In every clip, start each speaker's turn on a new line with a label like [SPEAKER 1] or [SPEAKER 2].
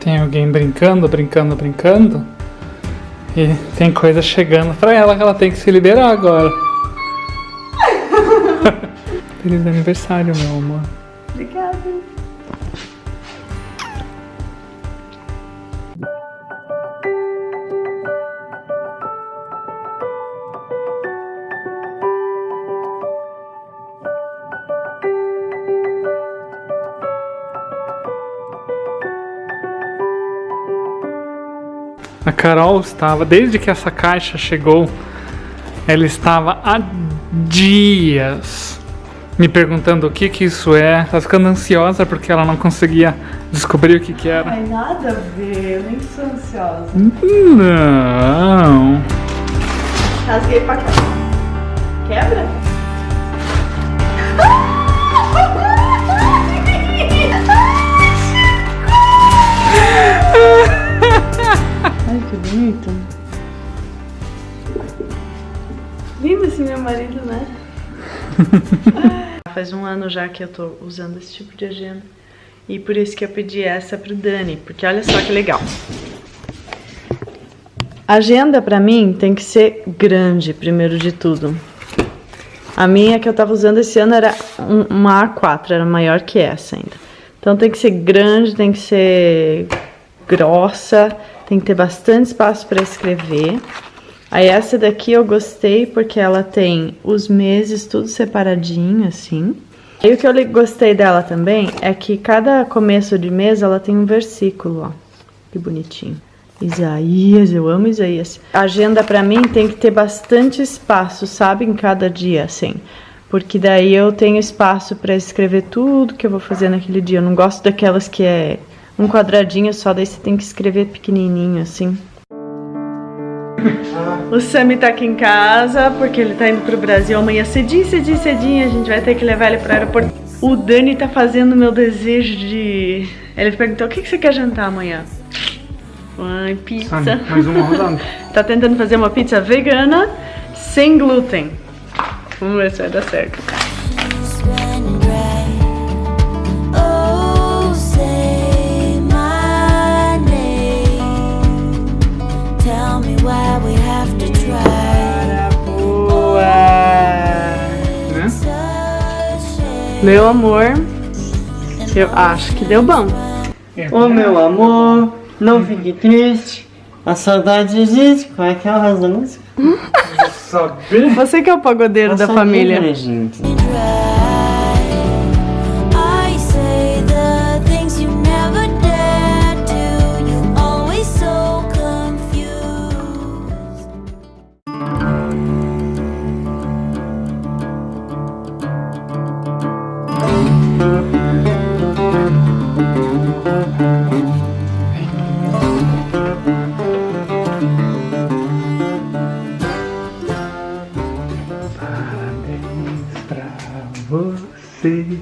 [SPEAKER 1] Tem alguém brincando, brincando, brincando. E tem coisa chegando pra ela que ela tem que se liberar agora. Feliz aniversário, meu amor.
[SPEAKER 2] Obrigada.
[SPEAKER 1] A Carol estava, desde que essa caixa chegou, ela estava há dias me perguntando o que que isso é. Tá ficando ansiosa porque ela não conseguia descobrir o que que era.
[SPEAKER 2] Ai, nada a ver, eu nem sou ansiosa.
[SPEAKER 1] Não.
[SPEAKER 2] Rasguei pra cá. Quebra? Bonito. Lindo esse meu marido, né? Faz um ano já que eu tô usando esse tipo de agenda. E por isso que eu pedi essa pro Dani, porque olha só que legal. Agenda pra mim tem que ser grande, primeiro de tudo. A minha que eu tava usando esse ano era um- uma A4, era maior que essa ainda. Então tem que ser grande, tem que ser grossa, tem que ter bastante espaço para escrever. Aí essa daqui eu gostei porque ela tem os meses tudo separadinho assim. E o que eu gostei dela também é que cada começo de mês ela tem um versículo, ó. Que bonitinho. Isaías, eu amo Isaías. A agenda pra mim tem que ter bastante espaço, sabe, em cada dia, assim. Porque daí eu tenho espaço pra escrever tudo que eu vou fazer naquele dia. Eu não gosto daquelas que é um quadradinho só, daí você tem que escrever pequenininho, assim. O Sammy tá aqui em casa porque ele tá indo pro Brasil amanhã cedinho, cedinho, cedinho. A gente vai ter que levar ele pro aeroporto. O Dani tá fazendo meu desejo de. Ele perguntou: o que, que você quer jantar amanhã? Ai, pizza.
[SPEAKER 1] Mais uma rodada.
[SPEAKER 2] tá tentando fazer uma pizza vegana sem glúten. Vamos ver se vai dar certo.
[SPEAKER 1] Né?
[SPEAKER 2] Meu amor, eu acho que deu bom.
[SPEAKER 3] Ô meu amor, não fique triste. A saudade existe. Qual é que é o resto da música?
[SPEAKER 2] Você que é o pagodeiro da
[SPEAKER 3] Essa
[SPEAKER 2] família.
[SPEAKER 3] letra, gente.
[SPEAKER 1] Você.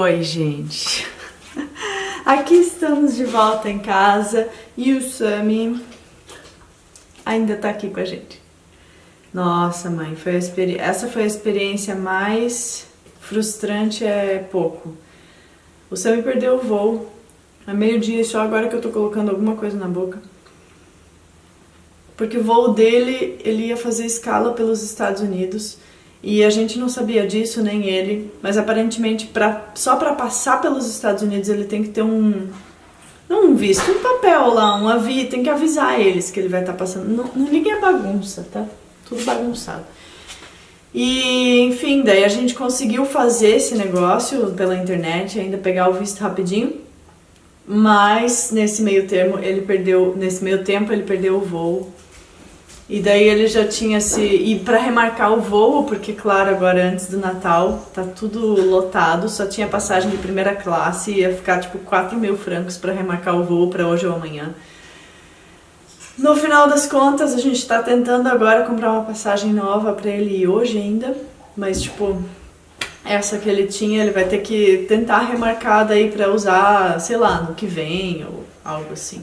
[SPEAKER 2] Oi, gente. Aqui estamos de volta em casa e o Sami ainda tá aqui com a gente. Nossa, mãe, foi essa foi a experiência mais frustrante é pouco. O Sami perdeu o voo. É meio-dia só agora que eu tô colocando alguma coisa na boca. Porque o voo dele, ele ia fazer escala pelos Estados Unidos e a gente não sabia disso, nem ele, mas aparentemente pra, só para passar pelos Estados Unidos ele tem que ter um não um visto, um papel lá, um avi, tem que avisar eles que ele vai estar passando. Não, não ligue a bagunça, tá? Tudo bagunçado. E, enfim, daí a gente conseguiu fazer esse negócio pela internet, ainda pegar o visto rapidinho. Mas nesse meio termo ele perdeu, nesse meio tempo ele perdeu o voo. E daí ele já tinha se. E pra remarcar o voo, porque, claro, agora antes do Natal tá tudo lotado, só tinha passagem de primeira classe, ia ficar tipo 4 mil francos pra remarcar o voo pra hoje ou amanhã. No final das contas, a gente tá tentando agora comprar uma passagem nova pra ele ir hoje ainda, mas tipo, essa que ele tinha, ele vai ter que tentar remarcar daí pra usar, sei lá, no que vem ou algo assim.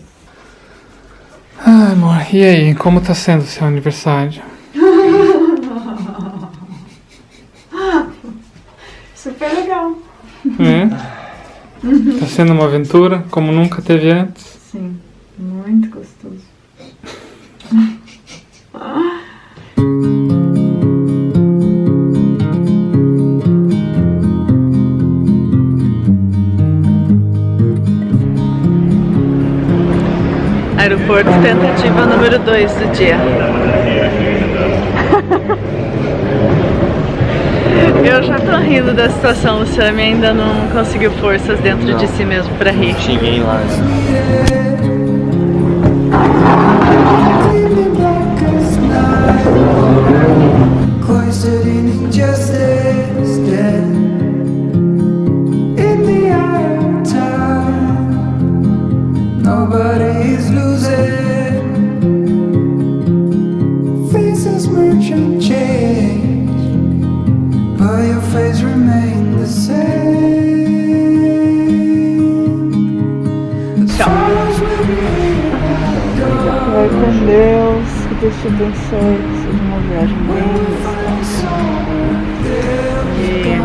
[SPEAKER 1] Ah, amor, e aí, como tá sendo o seu aniversário?
[SPEAKER 2] Super legal.
[SPEAKER 1] É? Tá sendo uma aventura como nunca teve antes?
[SPEAKER 2] Aeroporto, tentativa número 2 do dia. Eu já tô rindo da situação, o Sammy ainda não conseguiu forças dentro de si mesmo pra rir.
[SPEAKER 3] Cheguei lá.
[SPEAKER 4] Cloistered in injustice,
[SPEAKER 2] Deus, te abençoe, que seja uma viagem bem. E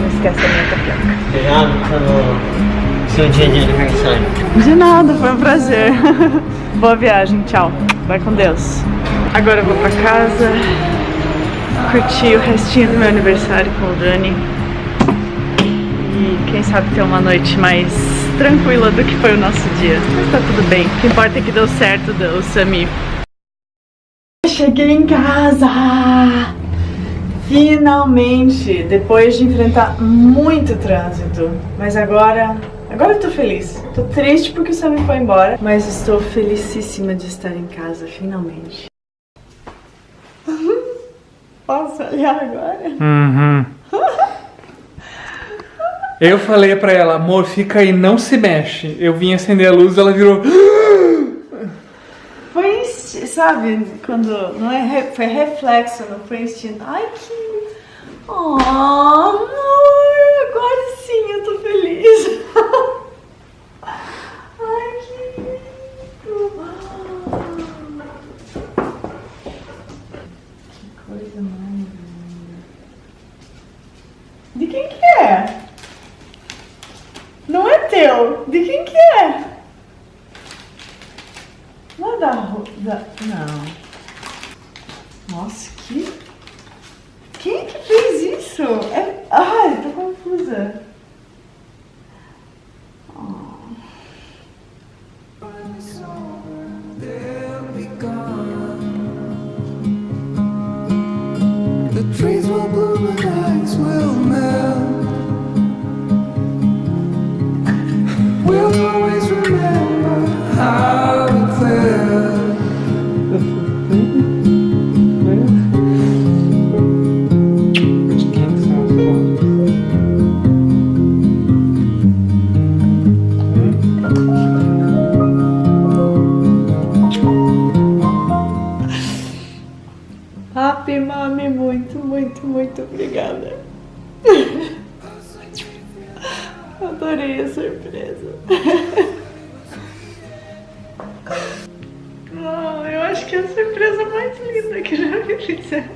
[SPEAKER 2] não esquece da minha tapioca.
[SPEAKER 3] Obrigado pelo seu dia de aniversário.
[SPEAKER 2] De nada, foi um prazer. Boa viagem, tchau. Vai com Deus. Agora eu vou pra casa, curtir o restinho do meu aniversário com o Dani. E quem sabe ter uma noite mais tranquila do que foi o nosso dia. Mas tá tudo bem. O que importa é que deu certo o Sami. Cheguei em casa! Finalmente! Depois de enfrentar muito trânsito. Mas agora. Agora eu tô feliz. Tô triste porque o Sammy foi embora. Mas estou felicíssima de estar em casa, finalmente. Posso olhar agora?
[SPEAKER 1] Uhum. Eu falei pra ela, amor, fica aí, não se mexe. Eu vim acender a luz, ela virou.
[SPEAKER 2] Sabe, quando. Não é, foi reflexo, não foi instinto. Ai, que. Oh, amor, agora sim eu tô feliz. Ai, que lindo. Que coisa mais linda. De quem que é? Não é teu. De quem que é? Não é da, da. Não. Nossa, que. Quem que fez isso? É... Ai, tô confusa.
[SPEAKER 4] The trees will bloom and will melt.
[SPEAKER 2] Que é a surpresa mais linda que já me fizeram.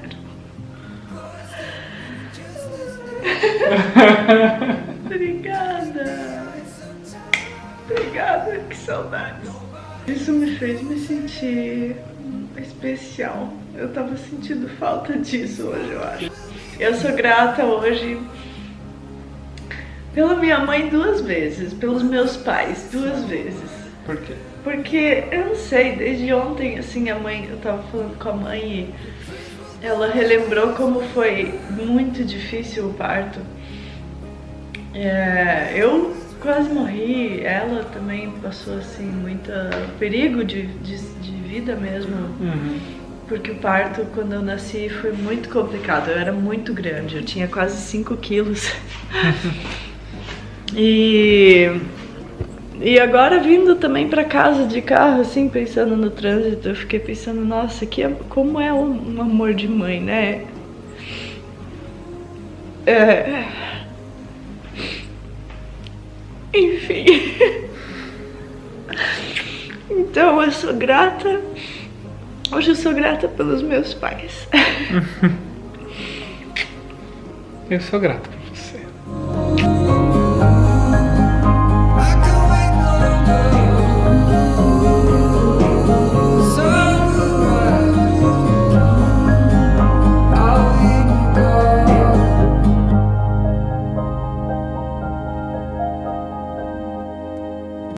[SPEAKER 2] Obrigada. Obrigada, que saudade. Isso me fez me sentir especial. Eu tava sentindo falta disso hoje, eu acho. Eu sou grata hoje pela minha mãe duas vezes, pelos meus pais duas vezes.
[SPEAKER 1] Por quê?
[SPEAKER 2] Porque eu não sei, desde ontem, assim, a mãe, eu tava falando com a mãe e ela relembrou como foi muito difícil o parto. É, eu quase morri, ela também passou, assim, muito perigo de, de, de vida mesmo.
[SPEAKER 1] Uhum.
[SPEAKER 2] porque o parto, quando eu nasci, foi muito complicado. Eu era muito grande, eu tinha quase 5 quilos. e, e agora vindo também para casa de carro, assim, pensando no trânsito, eu fiquei pensando, nossa, que, como é um, um amor de mãe, né? É... Enfim. Então eu sou grata. Hoje eu sou grata pelos meus pais.
[SPEAKER 1] Eu sou grato